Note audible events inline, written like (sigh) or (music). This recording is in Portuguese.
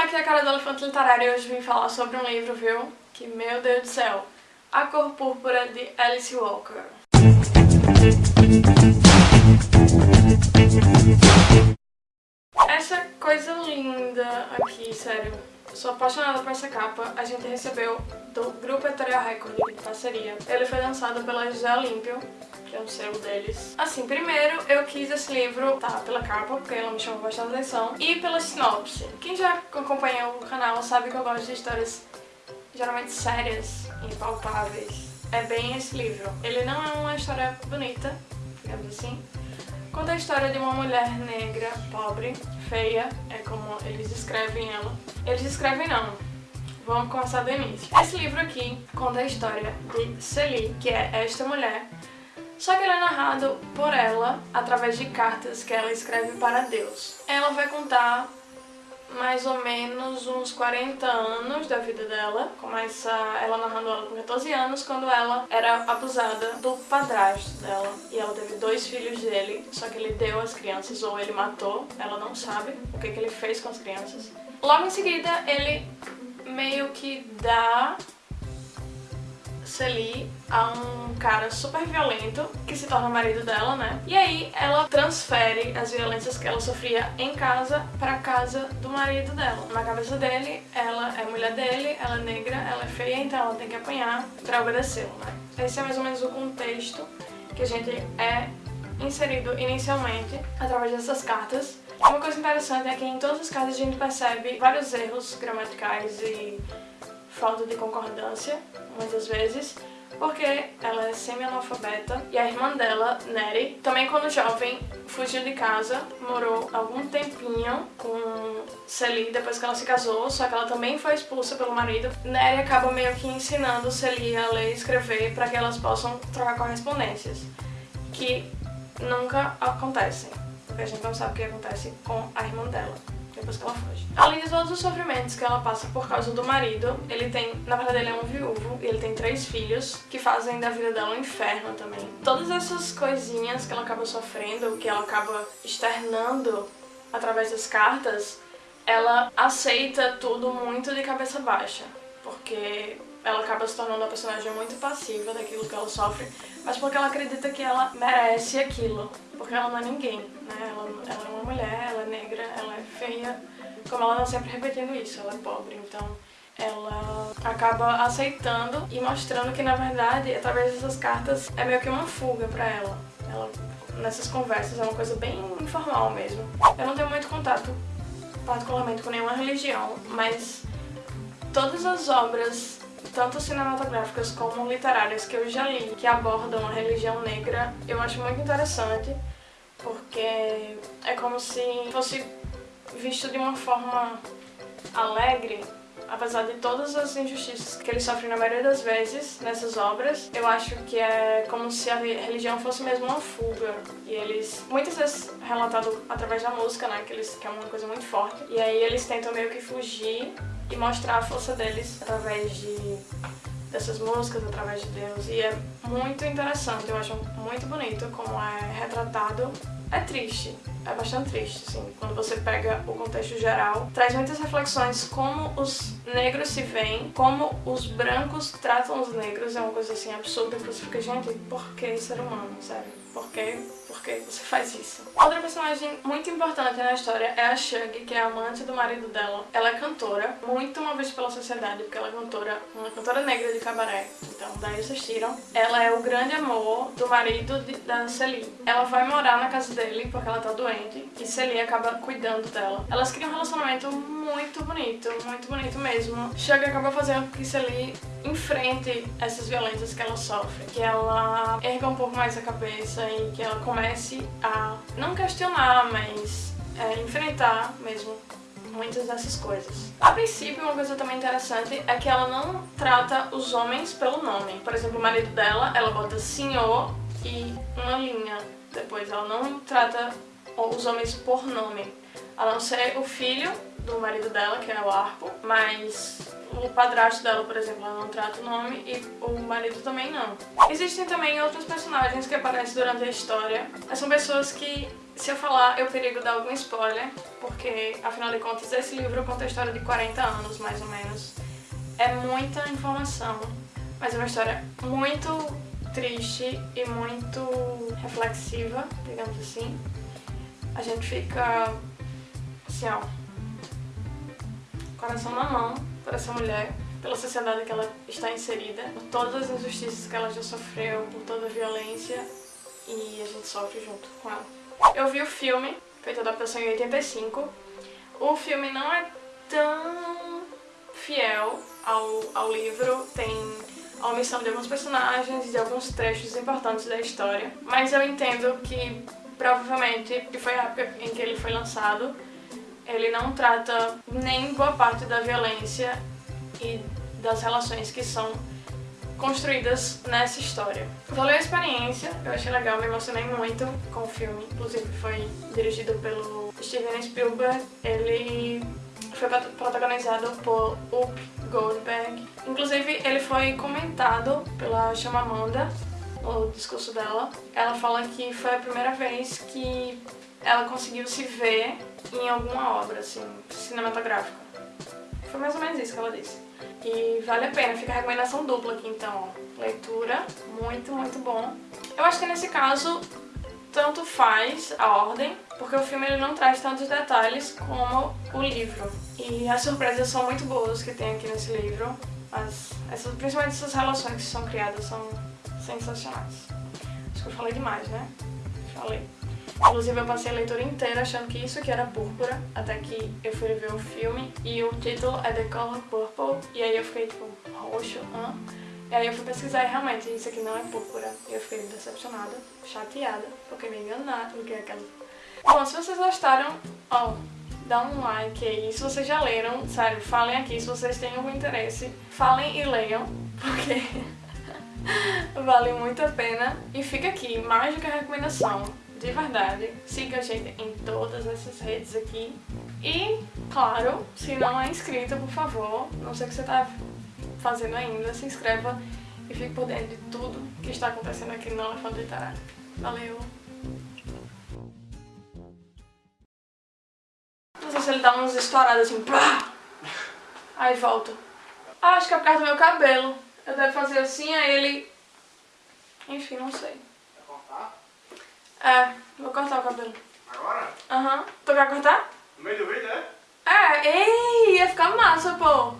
pessoal, aqui é a cara do Elefante Literário e hoje vim falar sobre um livro, viu? Que, meu Deus do céu, A Cor Púrpura de Alice Walker. Essa coisa linda aqui, sério. Sou apaixonada por essa capa. A gente recebeu do Grupo Editorial Record de parceria. Ele foi lançado pela José Olímpio, que é um selo deles. Assim, primeiro eu quis esse livro, tá, pela capa, porque ela me chamou bastante atenção, e pela sinopse. Quem já acompanha o canal sabe que eu gosto de histórias geralmente sérias e palpáveis. É bem esse livro. Ele não é uma história bonita, digamos assim, Conta a história de uma mulher negra, pobre, feia, é como eles descrevem ela. Eles descrevem não, vamos começar do início. Esse livro aqui conta a história de Celie, que é esta mulher, só que ele é narrado por ela através de cartas que ela escreve para Deus. Ela vai contar mais ou menos uns 40 anos da vida dela. Começa ela narrando ela com 14 anos, quando ela era abusada do padrasto dela. E ela teve dois filhos dele, só que ele deu as crianças, ou ele matou, ela não sabe o que, que ele fez com as crianças. Logo em seguida, ele meio que dá Celie a um cara super violento que se torna marido dela, né? E aí ela transfere as violências que ela sofria em casa pra casa do marido dela. Na cabeça dele, ela é mulher dele, ela é negra, ela é feia, então ela tem que apanhar pra obedecê-lo, né? Esse é mais ou menos o contexto que a gente é inserido inicialmente através dessas cartas. Uma coisa interessante é que em todas as cartas a gente percebe vários erros gramaticais e falta de concordância, muitas vezes, porque ela é semi-analfabeta. E a irmã dela, Neri, também quando jovem, fugiu de casa, morou algum tempinho com Celie depois que ela se casou, só que ela também foi expulsa pelo marido. Neri acaba meio que ensinando Celie a ler e escrever para que elas possam trocar correspondências, que nunca acontecem, porque a gente não sabe o que acontece com a irmã dela depois que ela foge. Além de todos os sofrimentos que ela passa por causa do marido, ele tem, na verdade ele é um viúvo, e ele tem três filhos, que fazem da vida dela um inferno também. Todas essas coisinhas que ela acaba sofrendo, que ela acaba externando através das cartas, ela aceita tudo muito de cabeça baixa, porque ela acaba se tornando uma personagem muito passiva daquilo que ela sofre, mas porque ela acredita que ela merece aquilo, porque ela não é ninguém, né? Ela, ela feia, como ela tá sempre repetindo isso, ela é pobre, então ela acaba aceitando e mostrando que na verdade, através dessas cartas, é meio que uma fuga pra ela. Ela, nessas conversas, é uma coisa bem informal mesmo. Eu não tenho muito contato particularmente com nenhuma religião, mas todas as obras tanto cinematográficas como literárias que eu já li, que abordam a religião negra, eu acho muito interessante, porque é como se fosse visto de uma forma alegre, apesar de todas as injustiças que eles sofrem na maioria das vezes nessas obras, eu acho que é como se a religião fosse mesmo uma fuga. E eles, muitas vezes relatado através da música, né, que, eles, que é uma coisa muito forte, e aí eles tentam meio que fugir e mostrar a força deles através de dessas músicas, através de Deus. E é muito interessante, eu acho muito bonito como é retratado. É triste, é bastante triste, assim, quando você pega o contexto geral. Traz muitas reflexões como os negros se veem, como os brancos tratam os negros, é uma coisa assim absurda que você fica, gente, por que ser humano, sério? Por que, por que você faz isso? Outra personagem muito importante na história é a Shug, que é amante do marido dela. Ela é cantora, muito uma vez pela sociedade, porque ela é cantora, uma cantora negra de cabaré. Então, daí vocês tiram. Ela é o grande amor do marido de, da Celie. Ela vai morar na casa dele porque ela tá doente e Celie acaba cuidando dela. Elas criam um relacionamento muito bonito, muito bonito mesmo. Shug acaba fazendo com que Celie enfrente essas violências que ela sofre, que ela erga um pouco mais a cabeça e que ela comece a não questionar, mas é, enfrentar mesmo muitas dessas coisas. A princípio, uma coisa também interessante é que ela não trata os homens pelo nome. Por exemplo, o marido dela, ela bota senhor e uma linha. Depois, ela não trata os homens por nome. A não ser o filho do marido dela, que é o Arpo, mas o padrasto dela, por exemplo, ela não trata o nome e o marido também não. Existem também outros personagens que aparecem durante a história. São pessoas que, se eu falar, eu perigo dar algum spoiler, porque, afinal de contas, esse livro conta a história de 40 anos, mais ou menos. É muita informação, mas é uma história muito triste e muito reflexiva, digamos assim. A gente fica, assim, ó, coração na mão por essa mulher, pela sociedade que ela está inserida, por todas as injustiças que ela já sofreu, por toda a violência e a gente sofre junto com ela. Eu vi o filme, feito adaptação em 85. O filme não é tão fiel ao, ao livro, tem a omissão de alguns personagens e de alguns trechos importantes da história, mas eu entendo que provavelmente, que foi a época em que ele foi lançado, ele não trata nem boa parte da violência e das relações que são construídas nessa história. Valeu a experiência, eu achei legal, me emocionei muito com o filme, inclusive foi dirigido pelo Steven Spielberg, ele foi protagonizado por Up Goldberg, inclusive ele foi comentado pela Chamamanda no discurso dela. Ela fala que foi a primeira vez que ela conseguiu se ver em alguma obra, assim, cinematográfica. Foi mais ou menos isso que ela disse. E vale a pena, fica a recomendação dupla aqui então, ó. Leitura, muito, muito bom. Eu acho que nesse caso, tanto faz a ordem, porque o filme ele não traz tantos detalhes como o livro. E as surpresas são muito boas que tem aqui nesse livro. As, essas, principalmente essas relações que são criadas são sensacionais. Acho que eu falei demais, né? Falei. Inclusive eu passei a leitura inteira achando que isso aqui era púrpura, até que eu fui ver o filme e o título é The Color Purple, e aí eu fiquei tipo, roxo, hã? E aí eu fui pesquisar e realmente isso aqui não é púrpura. E eu fiquei decepcionada, chateada, porque me enganaram, porque é aquela... Bom, se vocês gostaram, ó, dá um like aí. Se vocês já leram, sério, falem aqui se vocês têm algum interesse. Falem e leiam, (laughs) porque (laughs) vale muito a pena. E fica aqui, mais do que a recomendação de verdade. Siga a gente em todas essas redes aqui. E, claro, se não é inscrito, por favor, não sei o que você está fazendo ainda, se inscreva e fique por dentro de tudo que está acontecendo aqui no Elefante Literário. Valeu! Não sei se ele dá umas estouradas assim, pá! Aí volta. Ah, acho que é por causa do meu cabelo. Eu devo fazer assim, aí ele... Enfim, não sei. É, vou cortar o cabelo. Agora? Aham. Uhum. Tu quer cortar? No meio do vídeo, é? É, ei, ia ficar massa, pô.